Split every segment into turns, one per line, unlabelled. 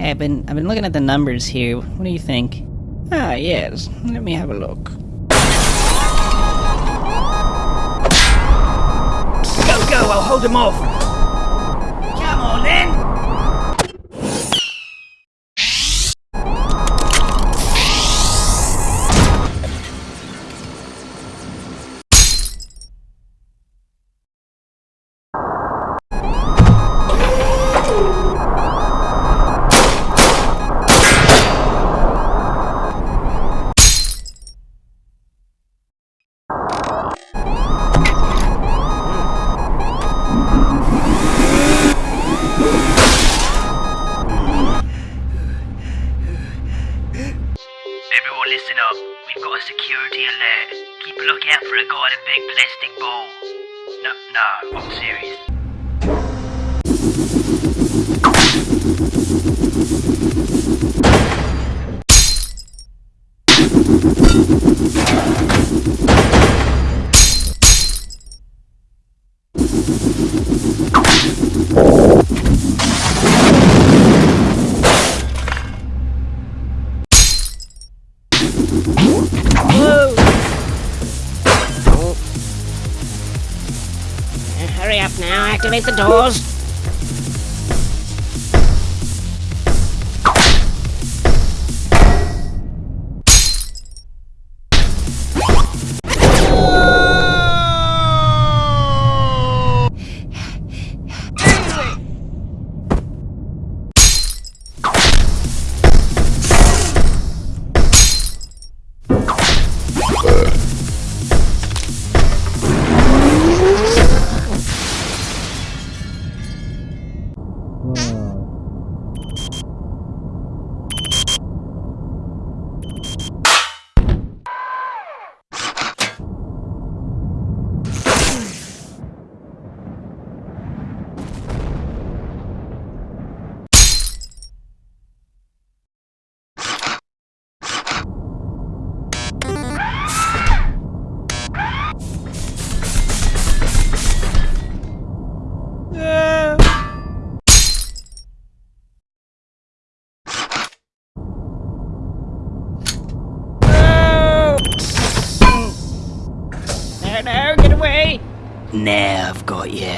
Hey, I've been I've been looking at the numbers here. What do you think?
Ah, yes. Let me have a look.
Go, go, I'll hold him off.
Security alert. Keep a lookout for a guy in a big plastic ball. No, no, I'm serious.
Activate the doors. No, no, get away!
Now I've got you.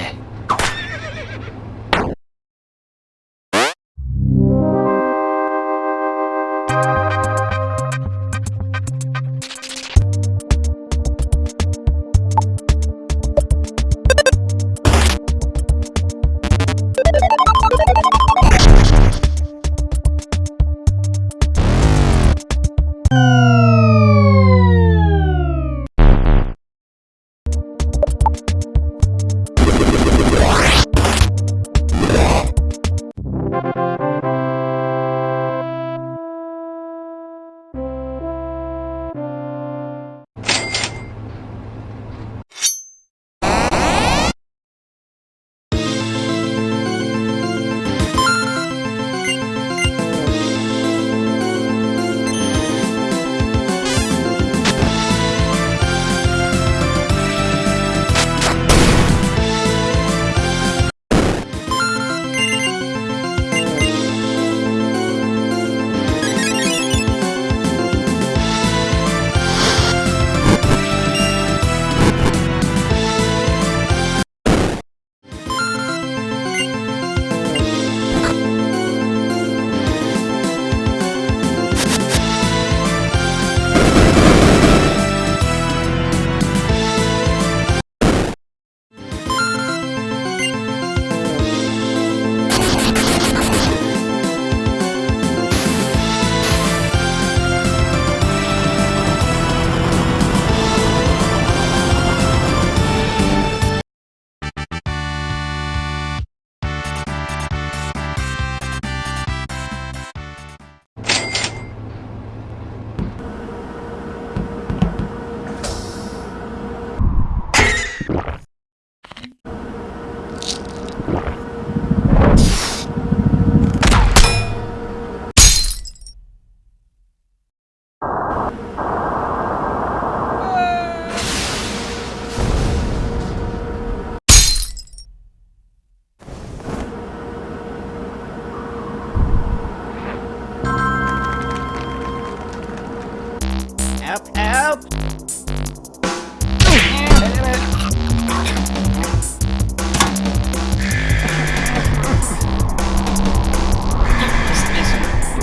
Help! You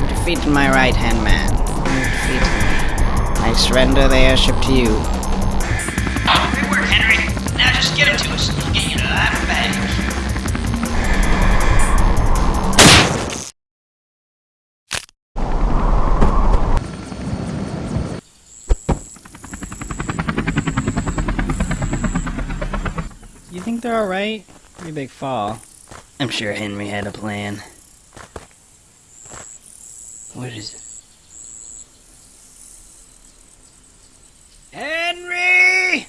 defeated my right-hand man. You defeated me. I surrender the airship to you.
think they're alright. Pretty big fall. I'm sure Henry had a plan. What is it? Henry!